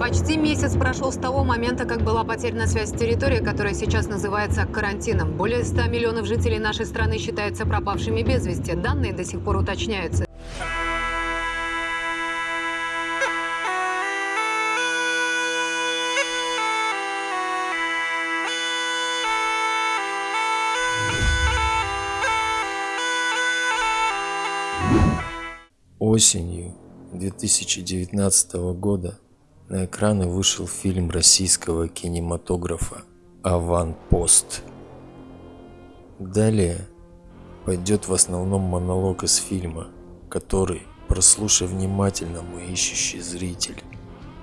Почти месяц прошел с того момента, как была потеряна связь с территорией, которая сейчас называется карантином. Более 100 миллионов жителей нашей страны считаются пропавшими без вести. Данные до сих пор уточняются. Осенью 2019 года на экраны вышел фильм российского кинематографа «Аванпост». Далее пойдет в основном монолог из фильма, который, прослушай внимательно, мой ищущий зритель,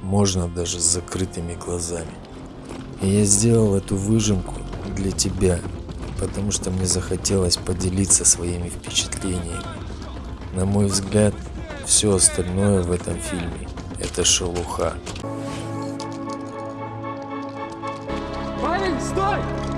можно даже с закрытыми глазами. И я сделал эту выжимку для тебя, потому что мне захотелось поделиться своими впечатлениями. На мой взгляд, все остальное в этом фильме – это шелуха. Парень, стой!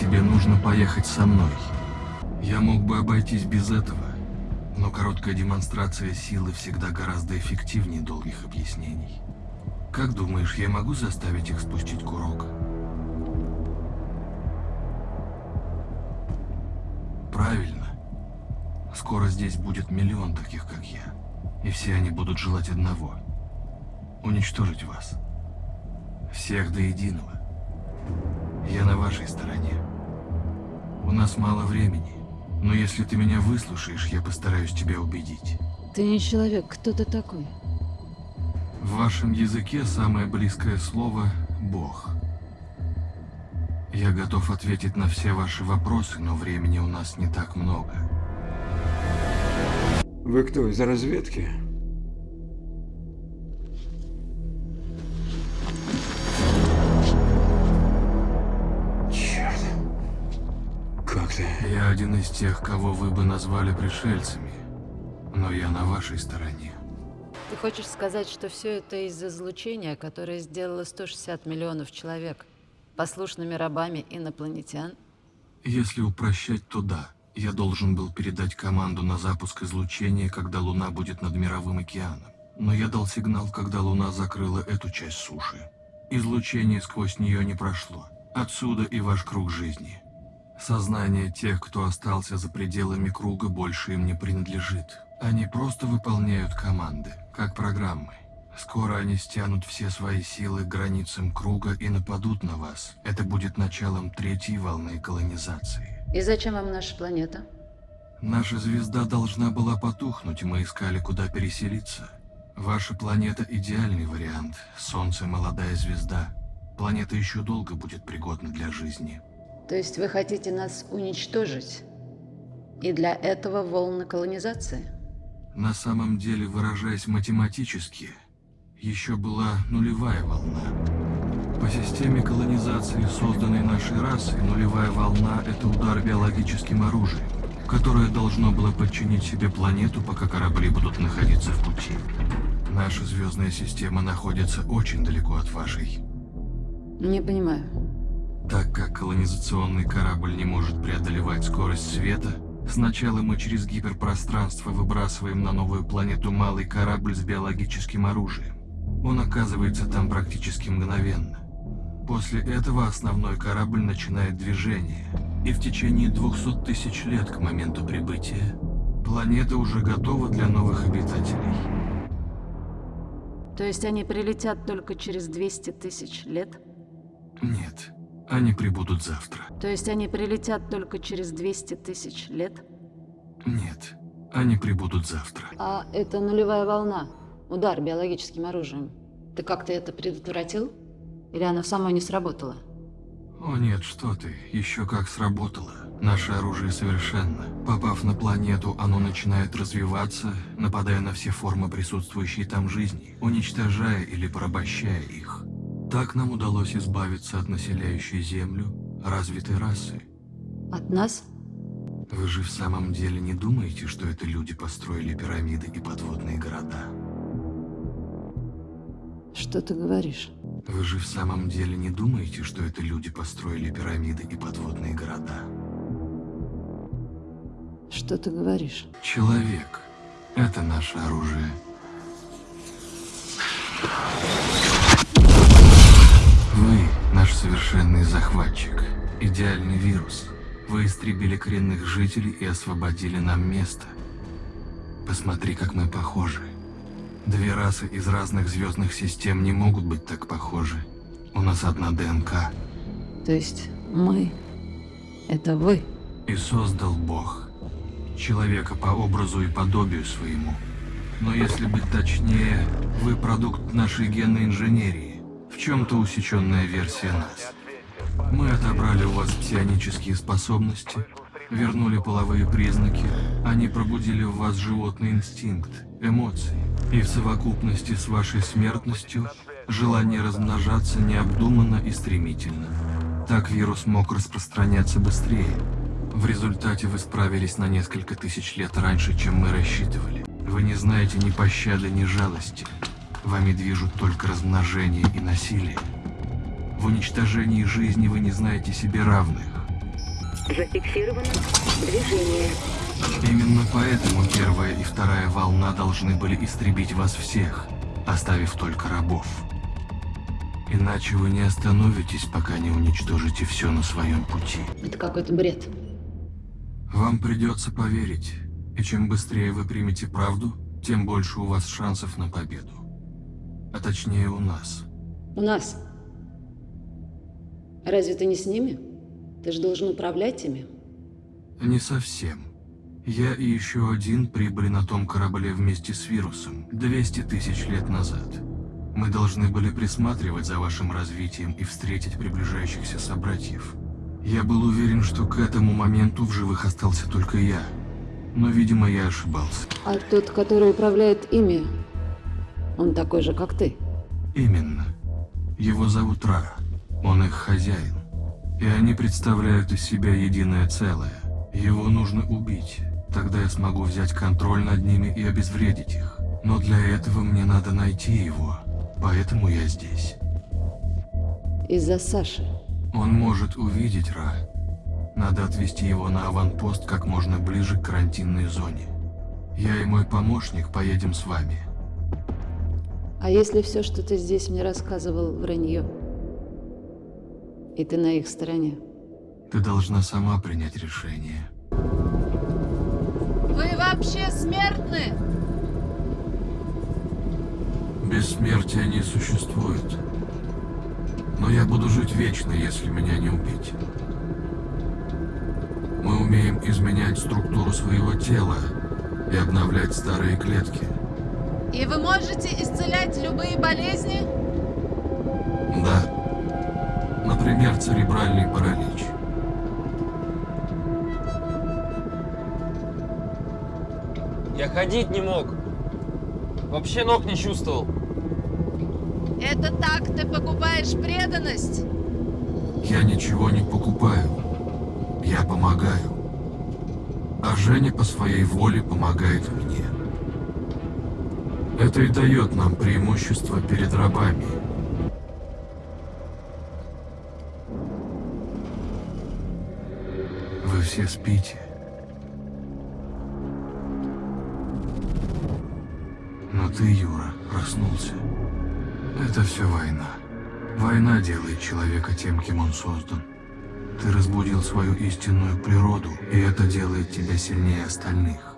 Тебе нужно поехать со мной. Я мог бы обойтись без этого, но короткая демонстрация силы всегда гораздо эффективнее долгих объяснений. Как думаешь, я могу заставить их спустить курок? Правильно. Скоро здесь будет миллион таких, как я. И все они будут желать одного. Уничтожить вас. Всех до единого. Я на вашей стороне. У нас мало времени, но если ты меня выслушаешь, я постараюсь тебя убедить. Ты не человек, кто ты такой? В вашем языке самое близкое слово – «Бог». Я готов ответить на все ваши вопросы, но времени у нас не так много. Вы кто, из разведки? Ты? Я один из тех, кого вы бы назвали пришельцами, но я на вашей стороне. Ты хочешь сказать, что все это из-за излучения, которое сделало 160 миллионов человек послушными рабами инопланетян? Если упрощать, то да. Я должен был передать команду на запуск излучения, когда Луна будет над Мировым океаном. Но я дал сигнал, когда Луна закрыла эту часть суши. Излучение сквозь нее не прошло. Отсюда и ваш круг жизни. Сознание тех, кто остался за пределами круга, больше им не принадлежит. Они просто выполняют команды, как программы. Скоро они стянут все свои силы к границам круга и нападут на вас. Это будет началом третьей волны колонизации. И зачем вам наша планета? Наша звезда должна была потухнуть, мы искали, куда переселиться. Ваша планета – идеальный вариант. Солнце – молодая звезда. Планета еще долго будет пригодна для жизни. То есть вы хотите нас уничтожить? И для этого волны колонизации? На самом деле, выражаясь математически, еще была нулевая волна. По системе колонизации, созданной нашей расой, нулевая волна – это удар биологическим оружием, которое должно было подчинить себе планету, пока корабли будут находиться в пути. Наша звездная система находится очень далеко от вашей. Не понимаю. Так как колонизационный корабль не может преодолевать скорость света, сначала мы через гиперпространство выбрасываем на новую планету малый корабль с биологическим оружием. Он оказывается там практически мгновенно. После этого основной корабль начинает движение, и в течение 200 тысяч лет к моменту прибытия планета уже готова для новых обитателей. То есть они прилетят только через 200 тысяч лет? Нет, они прибудут завтра. То есть они прилетят только через 200 тысяч лет? Нет, они прибудут завтра. А это нулевая волна. Удар биологическим оружием. Ты как-то это предотвратил? Или оно само не сработало? О нет, что ты, еще как сработало. Наше оружие совершенно. Попав на планету, оно начинает развиваться, нападая на все формы присутствующей там жизни, уничтожая или порабощая их. Так нам удалось избавиться от населяющей Землю, развитой расы. От нас? Вы же в самом деле не думаете, что это люди построили пирамиды и подводные города? Что ты говоришь? Вы же в самом деле не думаете, что это люди построили пирамиды и подводные города? Что ты говоришь? Человек — это наше оружие. Наш совершенный захватчик, идеальный вирус. Вы истребили коренных жителей и освободили нам место. Посмотри, как мы похожи. Две расы из разных звездных систем не могут быть так похожи. У нас одна ДНК. То есть мы — это вы? И создал Бог. Человека по образу и подобию своему. Но если быть точнее, вы продукт нашей генной инженерии. Чем-то усеченная версия нас. Мы отобрали у вас псионические способности, вернули половые признаки, они пробудили в вас животный инстинкт, эмоции. И в совокупности с вашей смертностью, желание размножаться необдуманно и стремительно. Так вирус мог распространяться быстрее. В результате вы справились на несколько тысяч лет раньше, чем мы рассчитывали. Вы не знаете ни пощады, ни жалости. Вами движут только размножение и насилие. В уничтожении жизни вы не знаете себе равных. Зафиксировано движение. Именно поэтому первая и вторая волна должны были истребить вас всех, оставив только рабов. Иначе вы не остановитесь, пока не уничтожите все на своем пути. Это какой-то бред. Вам придется поверить, и чем быстрее вы примете правду, тем больше у вас шансов на победу. А точнее у нас. У нас. Разве ты не с ними? Ты же должен управлять ими. Не совсем. Я и еще один прибыли на том корабле вместе с вирусом 200 тысяч лет назад. Мы должны были присматривать за вашим развитием и встретить приближающихся собратьев. Я был уверен, что к этому моменту в живых остался только я. Но, видимо, я ошибался. А тот, который управляет ими, он такой же, как ты. Именно. Его зовут Ра. Он их хозяин. И они представляют из себя единое целое. Его нужно убить. Тогда я смогу взять контроль над ними и обезвредить их. Но для этого мне надо найти его. Поэтому я здесь. Из-за Саши. Он может увидеть Ра. Надо отвести его на аванпост как можно ближе к карантинной зоне. Я и мой помощник поедем с вами. А если все, что ты здесь мне рассказывал, вранье? И ты на их стороне? Ты должна сама принять решение. Вы вообще смертны? Бессмертия не существует. Но я буду жить вечно, если меня не убить. Мы умеем изменять структуру своего тела и обновлять старые клетки. И вы можете исцелять любые болезни? Да. Например, церебральный паралич. Я ходить не мог. Вообще ног не чувствовал. Это так ты покупаешь преданность? Я ничего не покупаю. Я помогаю. А Женя по своей воле помогает мне. Это и дает нам преимущество перед рабами. Вы все спите. Но ты, Юра, проснулся. Это все война. Война делает человека тем, кем он создан. Ты разбудил свою истинную природу, и это делает тебя сильнее остальных.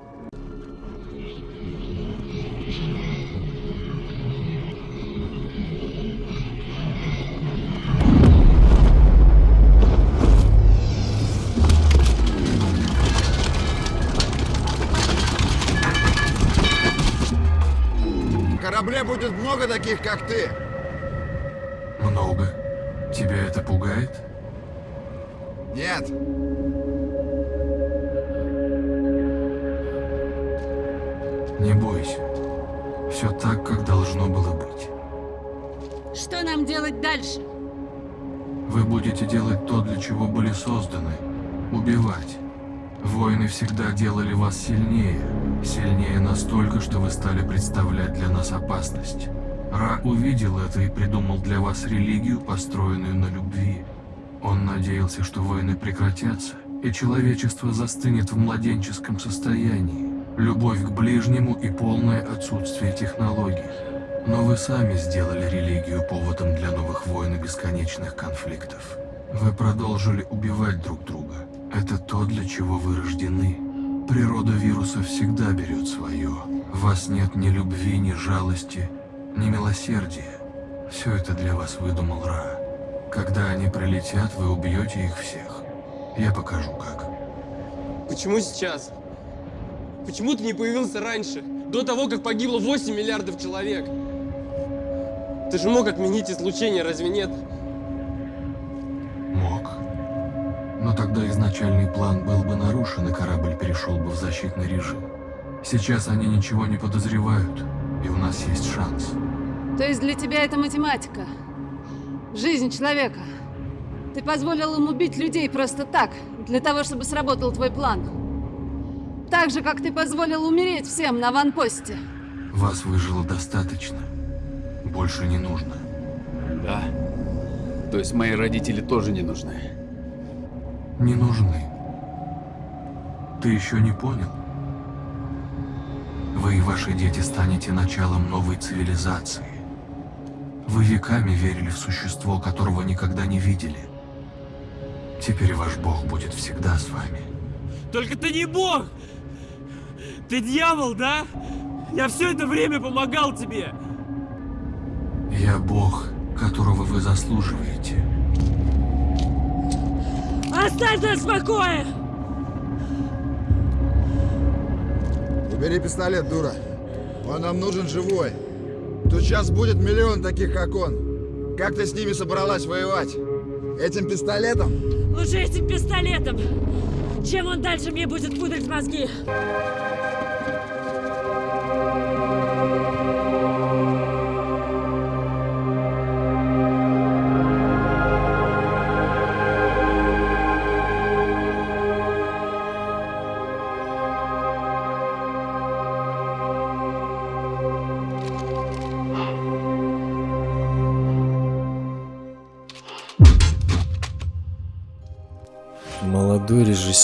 Много таких, как ты. Много. Тебя это пугает? Нет. Не бойся. Все так, как должно было быть. Что нам делать дальше? Вы будете делать то, для чего были созданы. Убивать. Войны всегда делали вас сильнее. Сильнее настолько, что вы стали представлять для нас опасность. Ра увидел это и придумал для вас религию, построенную на любви. Он надеялся, что войны прекратятся, и человечество застынет в младенческом состоянии. Любовь к ближнему и полное отсутствие технологий. Но вы сами сделали религию поводом для новых войн и бесконечных конфликтов. Вы продолжили убивать друг друга. Это то, для чего вы рождены. Природа вируса всегда берет свое. Вас нет ни любви, ни жалости, ни милосердия. Все это для вас выдумал Ра. Когда они прилетят, вы убьете их всех. Я покажу как. Почему сейчас? Почему ты не появился раньше? До того, как погибло 8 миллиардов человек? Ты же мог отменить излучение, разве нет? Мог. Но тогда изначальный план был бы нарушен, и корабль перешел бы в защитный режим. Сейчас они ничего не подозревают, и у нас есть шанс. То есть для тебя это математика? Жизнь человека. Ты позволил им убить людей просто так, для того, чтобы сработал твой план. Так же, как ты позволил умереть всем на ванпосте. Вас выжило достаточно. Больше не нужно. Да. То есть мои родители тоже не нужны. Не нужны. Ты еще не понял? Вы и ваши дети станете началом новой цивилизации. Вы веками верили в существо, которого никогда не видели. Теперь ваш бог будет всегда с вами. Только ты не бог! Ты дьявол, да? Я все это время помогал тебе! Я бог, которого вы заслуживаете. Оставь нас в покое! Убери пистолет, дура. Он нам нужен живой. Тут сейчас будет миллион таких, как он. Как ты с ними собралась воевать? Этим пистолетом? Лучше этим пистолетом. Чем он дальше мне будет пудрить мозги?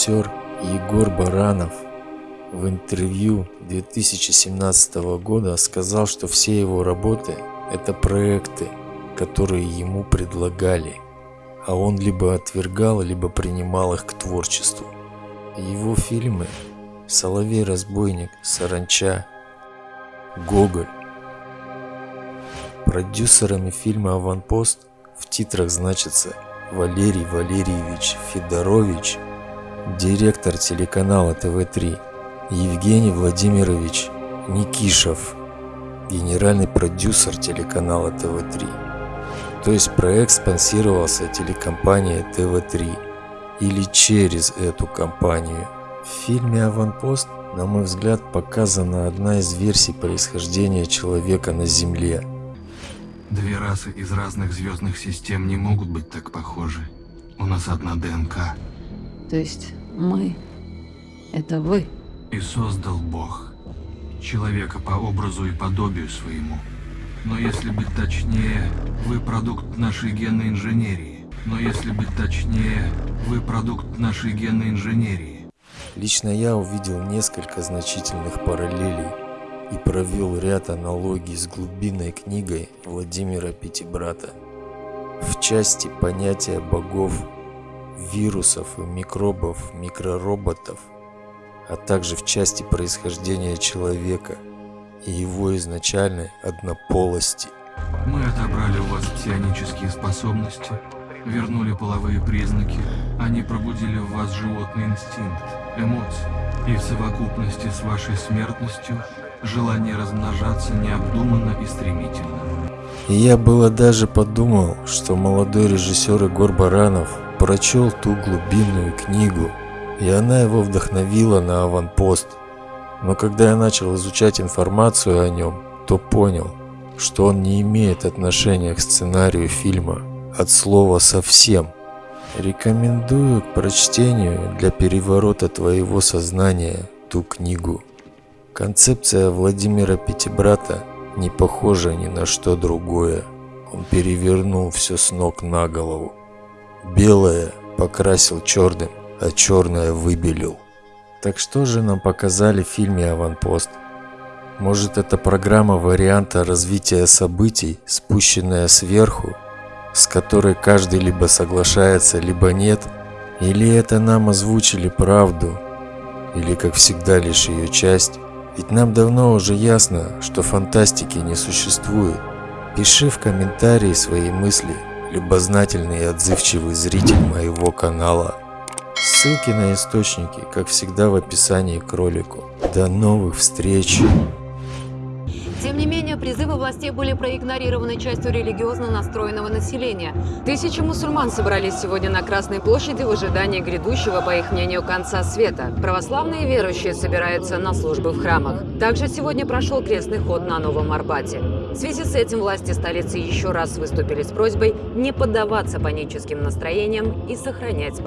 Режиссер Егор Баранов в интервью 2017 года сказал, что все его работы – это проекты, которые ему предлагали, а он либо отвергал, либо принимал их к творчеству. Его фильмы «Соловей-разбойник», «Саранча», «Гоголь». Продюсерами фильма «Аванпост» в титрах значится Валерий Валерьевич Федорович, директор телеканала ТВ-3, Евгений Владимирович Никишев, генеральный продюсер телеканала ТВ-3. То есть проект спонсировался телекомпанией ТВ-3 или через эту компанию. В фильме «Аванпост», на мой взгляд, показана одна из версий происхождения человека на Земле – Две расы из разных звездных систем не могут быть так похожи. У нас одна ДНК. То есть мы — это вы? И создал Бог. Человека по образу и подобию своему. Но если быть точнее, вы продукт нашей генной инженерии. Но если быть точнее, вы продукт нашей генной инженерии. Лично я увидел несколько значительных параллелей и провел ряд аналогий с глубинной книгой Владимира Пятибрата. В части понятия богов, вирусов и микробов, микророботов, а также в части происхождения человека и его изначальной однополости. Мы отобрали у вас псионические способности, вернули половые признаки, они пробудили в вас животный инстинкт, эмоции, и в совокупности с вашей смертностью желание размножаться необдуманно и стремительно. И я было даже подумал, что молодой режиссер Егор Баранов прочел ту глубинную книгу, и она его вдохновила на аванпост. Но когда я начал изучать информацию о нем, то понял, что он не имеет отношения к сценарию фильма. от слова «совсем». Рекомендую к прочтению для переворота твоего сознания ту книгу. Концепция Владимира Пятибрата не похожа ни на что другое. Он перевернул все с ног на голову. Белое покрасил черным, а черное выбелил. Так что же нам показали в фильме «Аванпост»? Может это программа варианта развития событий, спущенная сверху, с которой каждый либо соглашается, либо нет? Или это нам озвучили правду, или как всегда лишь ее часть? Ведь нам давно уже ясно, что фантастики не существует. Пиши в комментарии свои мысли, любознательный и отзывчивый зритель моего канала. Ссылки на источники, как всегда, в описании к ролику. До новых встреч! Тем не менее, призывы властей были проигнорированы частью религиозно настроенного населения. Тысячи мусульман собрались сегодня на Красной площади в ожидании грядущего, по их мнению, конца света. Православные верующие собираются на службы в храмах. Также сегодня прошел крестный ход на Новом Арбате. В связи с этим власти столицы еще раз выступили с просьбой не поддаваться паническим настроениям и сохранять.